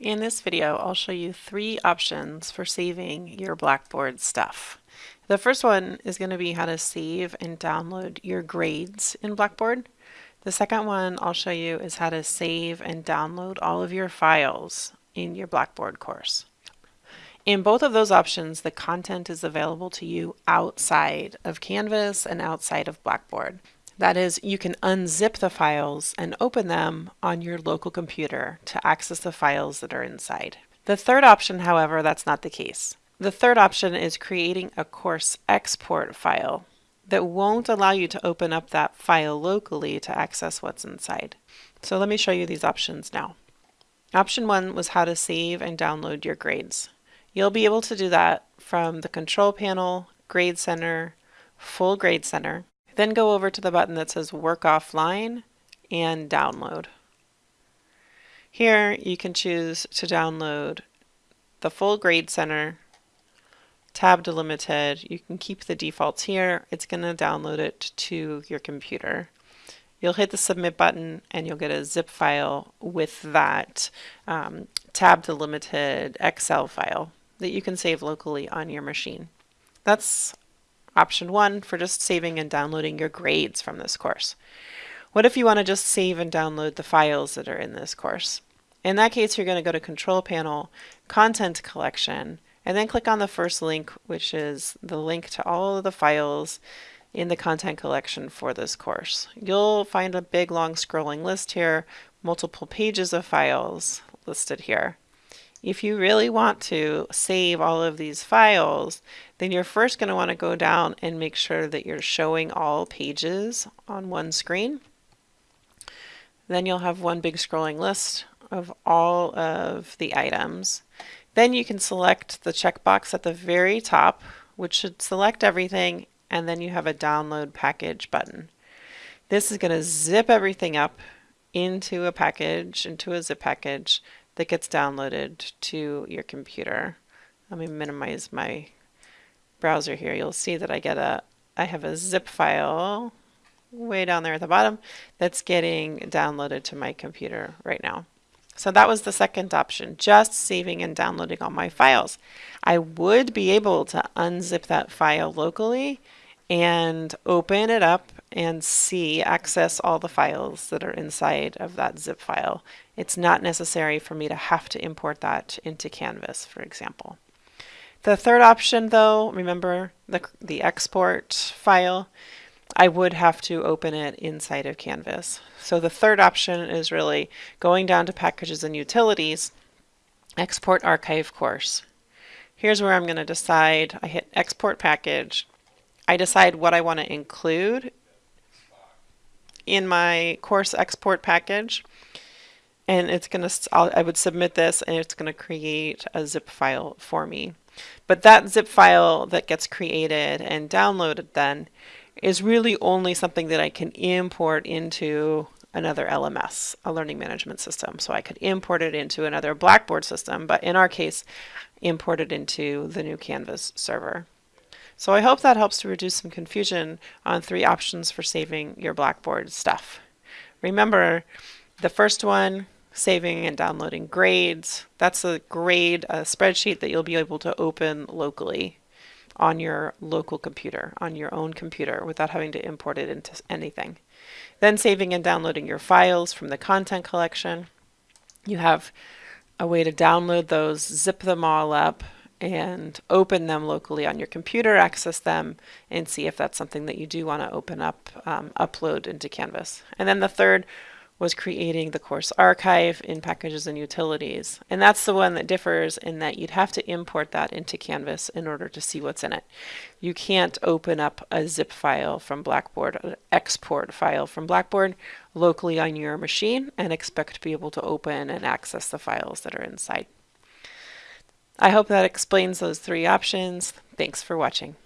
In this video, I'll show you three options for saving your Blackboard stuff. The first one is going to be how to save and download your grades in Blackboard. The second one I'll show you is how to save and download all of your files in your Blackboard course. In both of those options, the content is available to you outside of Canvas and outside of Blackboard. That is, you can unzip the files and open them on your local computer to access the files that are inside. The third option, however, that's not the case. The third option is creating a course export file that won't allow you to open up that file locally to access what's inside. So let me show you these options now. Option one was how to save and download your grades. You'll be able to do that from the control panel, Grade Center, Full Grade Center, then go over to the button that says Work Offline and Download. Here you can choose to download the full Grade Center, tab delimited. You can keep the defaults here. It's going to download it to your computer. You'll hit the submit button and you'll get a zip file with that um, tab delimited Excel file that you can save locally on your machine. That's Option one for just saving and downloading your grades from this course. What if you want to just save and download the files that are in this course? In that case, you're going to go to Control Panel, Content Collection, and then click on the first link, which is the link to all of the files in the content collection for this course. You'll find a big long scrolling list here, multiple pages of files listed here. If you really want to save all of these files, then you're first going to want to go down and make sure that you're showing all pages on one screen. Then you'll have one big scrolling list of all of the items. Then you can select the checkbox at the very top, which should select everything, and then you have a download package button. This is going to zip everything up into a package, into a zip package, that gets downloaded to your computer. Let me minimize my browser here. You'll see that I get a, I have a zip file way down there at the bottom that's getting downloaded to my computer right now. So that was the second option, just saving and downloading all my files. I would be able to unzip that file locally and open it up and see, access all the files that are inside of that zip file. It's not necessary for me to have to import that into Canvas, for example. The third option though, remember the, the export file, I would have to open it inside of Canvas. So the third option is really going down to packages and utilities, export archive course. Here's where I'm going to decide, I hit export package, I decide what I want to include in my course export package and it's going to, I would submit this and it's going to create a zip file for me. But that zip file that gets created and downloaded then is really only something that I can import into another LMS, a learning management system. So I could import it into another Blackboard system, but in our case, import it into the new Canvas server. So I hope that helps to reduce some confusion on three options for saving your Blackboard stuff. Remember, the first one, saving and downloading grades, that's a grade spreadsheet that you'll be able to open locally on your local computer, on your own computer, without having to import it into anything. Then saving and downloading your files from the content collection. You have a way to download those, zip them all up, and open them locally on your computer, access them, and see if that's something that you do want to open up, um, upload into Canvas. And then the third was creating the course archive in packages and utilities. And that's the one that differs in that you'd have to import that into Canvas in order to see what's in it. You can't open up a zip file from Blackboard, an export file from Blackboard locally on your machine and expect to be able to open and access the files that are inside. I hope that explains those three options. Thanks for watching.